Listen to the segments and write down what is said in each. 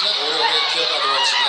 해주시면 오래오래 기억하도록.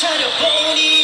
turn to pony